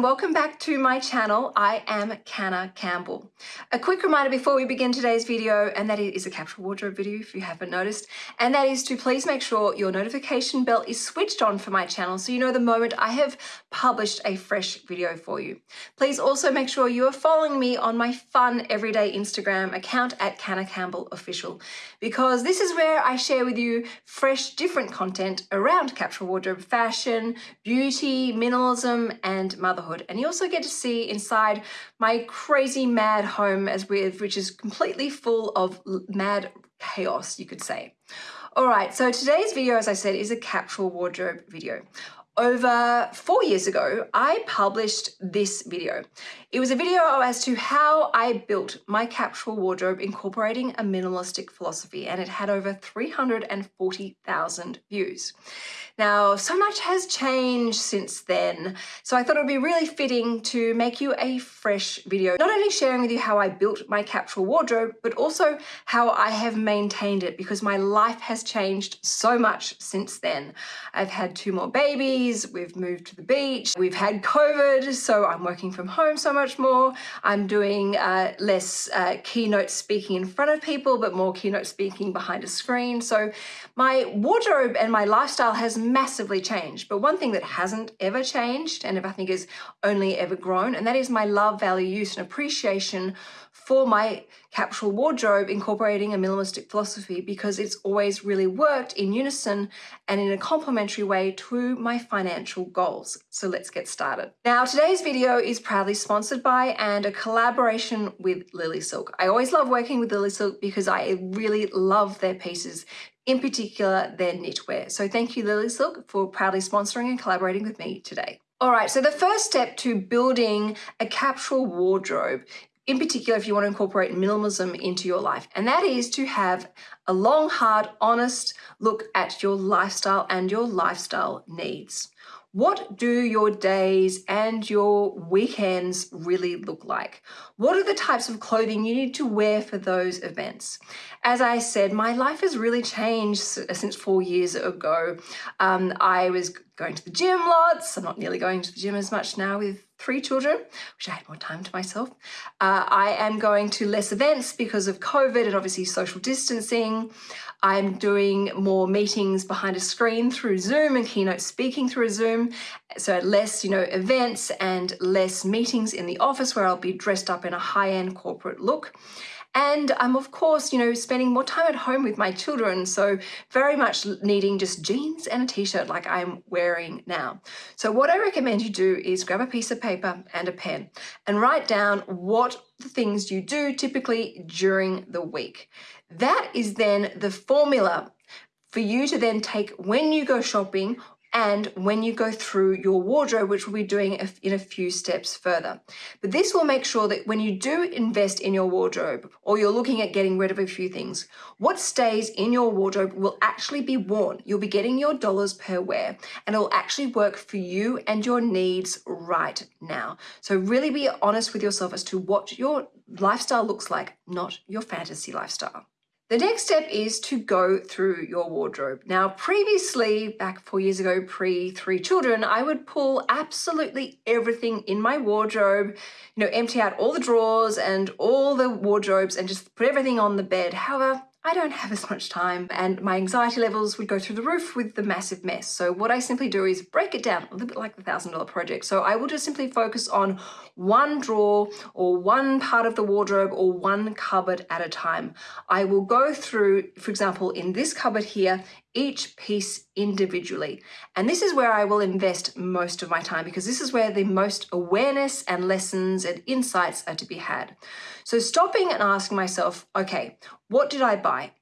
welcome back to my channel. I am Canna Campbell. A quick reminder before we begin today's video, and that is a capsule wardrobe video if you haven't noticed, and that is to please make sure your notification bell is switched on for my channel so you know the moment I have published a fresh video for you. Please also make sure you are following me on my fun everyday Instagram account at Canna Campbell Official because this is where I share with you fresh different content around capsule wardrobe fashion, beauty, minimalism and motherhood. And you also get to see inside my crazy mad home as with which is completely full of mad chaos, you could say. All right, so today's video, as I said, is a capsule wardrobe video over four years ago, I published this video. It was a video as to how I built my capsule wardrobe incorporating a minimalistic philosophy and it had over 340,000 views. Now, so much has changed since then, so I thought it would be really fitting to make you a fresh video, not only sharing with you how I built my capsule wardrobe, but also how I have maintained it because my life has changed so much since then. I've had two more babies, we've moved to the beach, we've had COVID, so I'm working from home so much more. I'm doing uh, less uh, keynote speaking in front of people, but more keynote speaking behind a screen. So my wardrobe and my lifestyle has massively changed. But one thing that hasn't ever changed and if I think is only ever grown, and that is my love, value, use and appreciation for my capsule wardrobe incorporating a minimalistic philosophy because it's always really worked in unison and in a complementary way to my financial goals. So let's get started. Now today's video is proudly sponsored by and a collaboration with Lily Silk. I always love working with Lily Silk because I really love their pieces in particular their knitwear. So thank you Lily Silk for proudly sponsoring and collaborating with me today. All right, so the first step to building a capsule wardrobe in particular if you want to incorporate minimalism into your life, and that is to have a long, hard, honest look at your lifestyle and your lifestyle needs. What do your days and your weekends really look like? What are the types of clothing you need to wear for those events? As I said, my life has really changed since four years ago. Um, I was going to the gym lots. I'm not nearly going to the gym as much now with three children, which I had more time to myself. Uh, I am going to less events because of COVID and obviously social distancing. I'm doing more meetings behind a screen through Zoom and keynote speaking through Zoom. So less, you know, events and less meetings in the office where I'll be dressed up in a high-end corporate look. And I'm of course, you know, spending more time at home with my children. So very much needing just jeans and a t-shirt like I'm wearing now. So what I recommend you do is grab a piece of paper and a pen and write down what the things you do typically during the week. That is then the formula for you to then take when you go shopping and when you go through your wardrobe, which we'll be doing in a few steps further. But this will make sure that when you do invest in your wardrobe or you're looking at getting rid of a few things, what stays in your wardrobe will actually be worn. You'll be getting your dollars per wear and it will actually work for you and your needs right now. So really be honest with yourself as to what your lifestyle looks like, not your fantasy lifestyle. The next step is to go through your wardrobe. Now, previously, back four years ago, pre three children, I would pull absolutely everything in my wardrobe, you know, empty out all the drawers and all the wardrobes and just put everything on the bed. However, I don't have as much time and my anxiety levels would go through the roof with the massive mess. So what I simply do is break it down a little bit like the thousand dollar project. So I will just simply focus on one drawer or one part of the wardrobe or one cupboard at a time. I will go through, for example, in this cupboard here, each piece individually. And this is where I will invest most of my time because this is where the most awareness and lessons and insights are to be had. So stopping and asking myself, okay, what did I buy?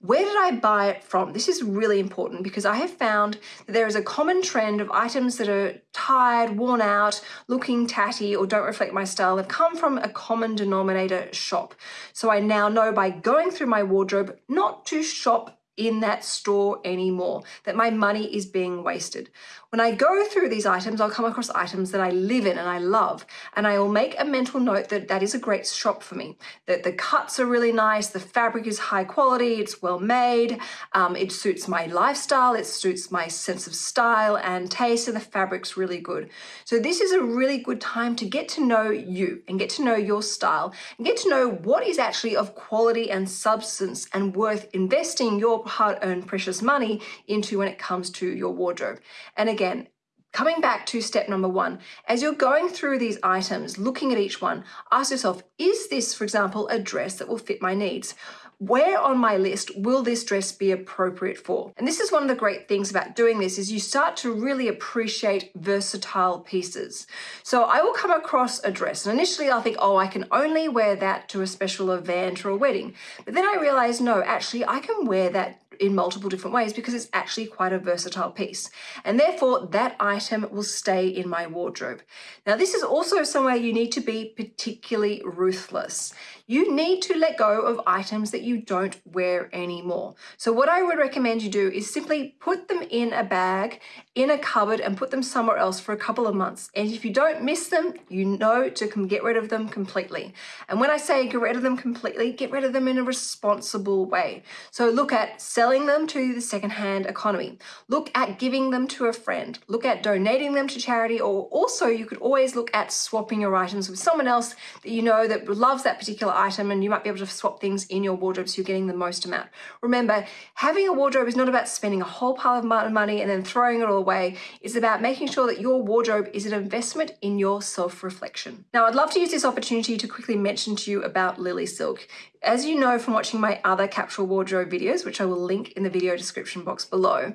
Where did I buy it from? This is really important because I have found that there is a common trend of items that are tired, worn out, looking tatty, or don't reflect my style have come from a common denominator shop. So I now know by going through my wardrobe not to shop in that store anymore, that my money is being wasted. When I go through these items, I'll come across items that I live in and I love, and I will make a mental note that that is a great shop for me, that the cuts are really nice, the fabric is high quality, it's well made, um, it suits my lifestyle, it suits my sense of style and taste, and the fabric's really good. So this is a really good time to get to know you and get to know your style and get to know what is actually of quality and substance and worth investing your hard-earned precious money into when it comes to your wardrobe. And again, Coming back to step number one, as you're going through these items, looking at each one, ask yourself, is this, for example, a dress that will fit my needs? where on my list will this dress be appropriate for? And this is one of the great things about doing this is you start to really appreciate versatile pieces. So I will come across a dress and initially I'll think, oh, I can only wear that to a special event or a wedding. But then I realize, no, actually I can wear that in multiple different ways because it's actually quite a versatile piece. And therefore that item will stay in my wardrobe. Now this is also somewhere you need to be particularly ruthless. You need to let go of items that you don't wear anymore. So what I would recommend you do is simply put them in a bag, in a cupboard and put them somewhere else for a couple of months. And if you don't miss them, you know to get rid of them completely. And when I say get rid of them completely, get rid of them in a responsible way. So look at selling them to the secondhand economy. Look at giving them to a friend. Look at donating them to charity or also you could always look at swapping your items with someone else that you know that loves that particular item and you might be able to swap things in your wardrobe so you're getting the most amount. Remember, having a wardrobe is not about spending a whole pile of money and then throwing it all away. It's about making sure that your wardrobe is an investment in your self-reflection. Now, I'd love to use this opportunity to quickly mention to you about Lily Silk. As you know from watching my other capsule wardrobe videos, which I will link in the video description box below,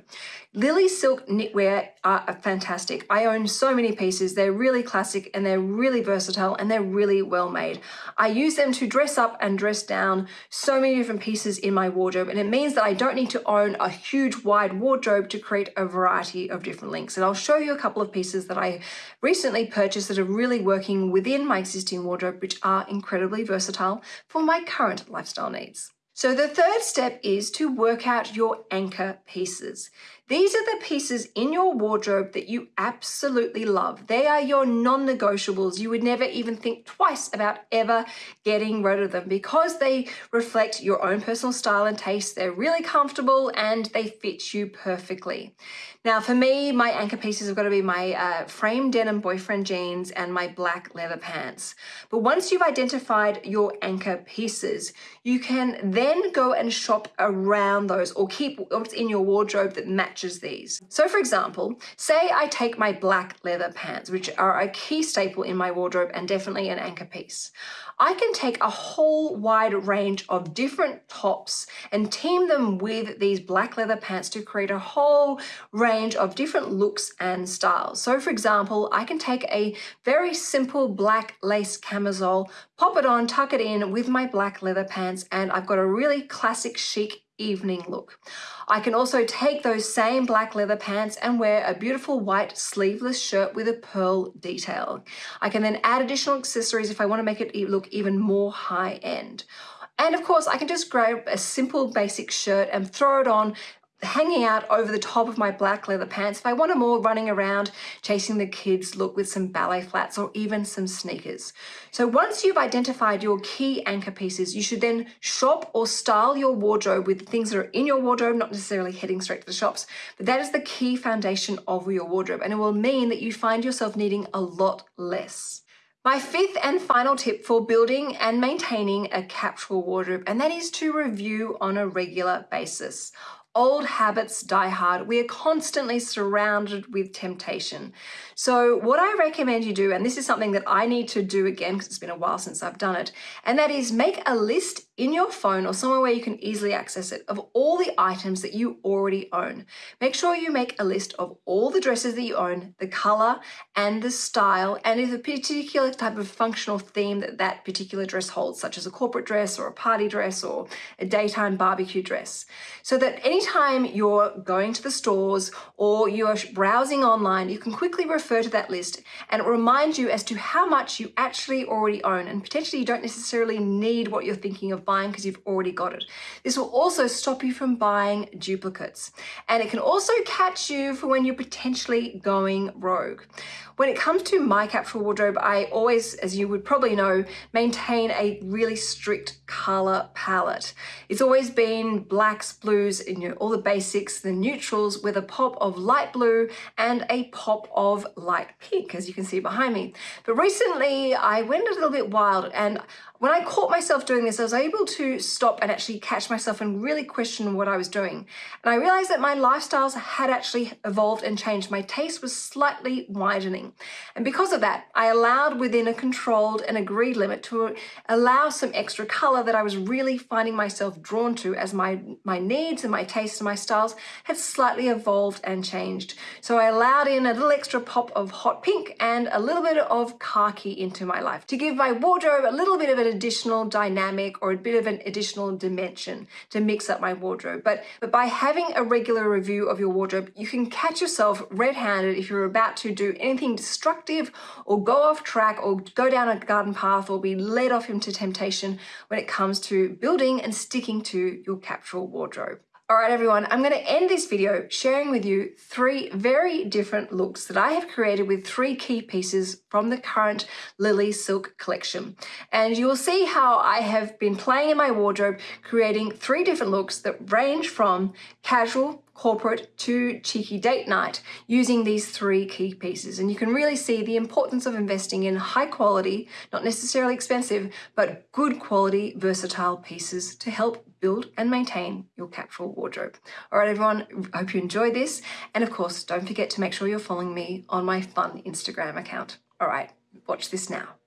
Lily Silk knitwear are fantastic. I own so many pieces. They're really classic and they're really versatile and they're really well made. I use them to dress up and dress down so many different pieces in my wardrobe and it means that I don't need to own a huge wide wardrobe to create a variety of different links. And I'll show you a couple of pieces that I recently purchased that are really working within my existing wardrobe, which are incredibly versatile for my current lifestyle needs. So the third step is to work out your anchor pieces. These are the pieces in your wardrobe that you absolutely love. They are your non-negotiables. You would never even think twice about ever getting rid of them because they reflect your own personal style and taste. They're really comfortable and they fit you perfectly. Now for me, my anchor pieces have got to be my uh, frame denim boyfriend jeans and my black leather pants. But once you've identified your anchor pieces, you can then go and shop around those or keep what's in your wardrobe that matches these. So for example, say I take my black leather pants, which are a key staple in my wardrobe and definitely an anchor piece. I can take a whole wide range of different tops and team them with these black leather pants to create a whole range of different looks and styles. So for example, I can take a very simple black lace camisole, pop it on, tuck it in with my black leather pants, and I've got a really classic chic evening look. I can also take those same black leather pants and wear a beautiful white sleeveless shirt with a pearl detail. I can then add additional accessories if I want to make it look even more high end. And of course, I can just grab a simple basic shirt and throw it on hanging out over the top of my black leather pants if I want a more running around chasing the kids look with some ballet flats or even some sneakers. So once you've identified your key anchor pieces, you should then shop or style your wardrobe with things that are in your wardrobe, not necessarily heading straight to the shops, but that is the key foundation of your wardrobe and it will mean that you find yourself needing a lot less. My fifth and final tip for building and maintaining a capsule wardrobe, and that is to review on a regular basis. Old habits die hard. We are constantly surrounded with temptation. So what I recommend you do, and this is something that I need to do again because it's been a while since I've done it, and that is make a list in your phone or somewhere where you can easily access it of all the items that you already own. Make sure you make a list of all the dresses that you own, the color and the style, and if a particular type of functional theme that that particular dress holds, such as a corporate dress or a party dress or a daytime barbecue dress. So that any anytime you're going to the stores or you're browsing online, you can quickly refer to that list and it reminds you as to how much you actually already own and potentially you don't necessarily need what you're thinking of buying because you've already got it. This will also stop you from buying duplicates and it can also catch you for when you're potentially going rogue. When it comes to my capsule wardrobe, I always, as you would probably know, maintain a really strict color palette. It's always been blacks, blues, you know, all the basics, the neutrals with a pop of light blue and a pop of light pink, as you can see behind me. But recently I went a little bit wild and when I caught myself doing this, I was able to stop and actually catch myself and really question what I was doing. And I realized that my lifestyles had actually evolved and changed. My taste was slightly widening. And because of that, I allowed within a controlled and agreed limit to allow some extra color that I was really finding myself drawn to as my, my needs and my tastes and my styles had slightly evolved and changed. So I allowed in a little extra pop of hot pink and a little bit of khaki into my life to give my wardrobe a little bit of an additional dynamic or a bit of an additional dimension to mix up my wardrobe. But, but by having a regular review of your wardrobe, you can catch yourself red-handed if you're about to do anything destructive or go off track or go down a garden path or be led off into temptation when it comes to building and sticking to your capsule wardrobe. All right, everyone, I'm going to end this video sharing with you three very different looks that I have created with three key pieces from the current Lily Silk collection. And you will see how I have been playing in my wardrobe, creating three different looks that range from casual, corporate to cheeky date night using these three key pieces. And you can really see the importance of investing in high quality, not necessarily expensive, but good quality, versatile pieces to help build and maintain your capsule wardrobe. All right, everyone, hope you enjoyed this. And of course, don't forget to make sure you're following me on my fun Instagram account. All right, watch this now.